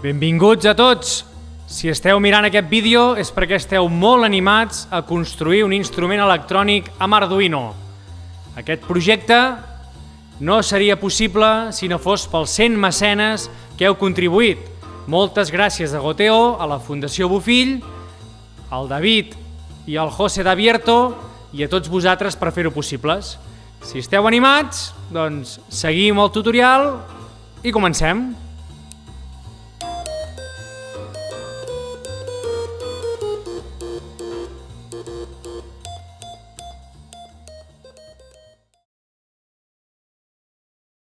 Benvinguts a tots! Si esteu mirant aquest vídeo és perquè esteu molt animats a construir un instrument electrònic amb Arduino. Aquest projecte no seria possible si no fos pels 100 mecenes que heu contribuït. Moltes gràcies a Goteo, a la Fundació Bofill, al David i al José Davierto i a tots vosaltres per fer-ho possibles. Si esteu animats, doncs seguim el tutorial i comencem.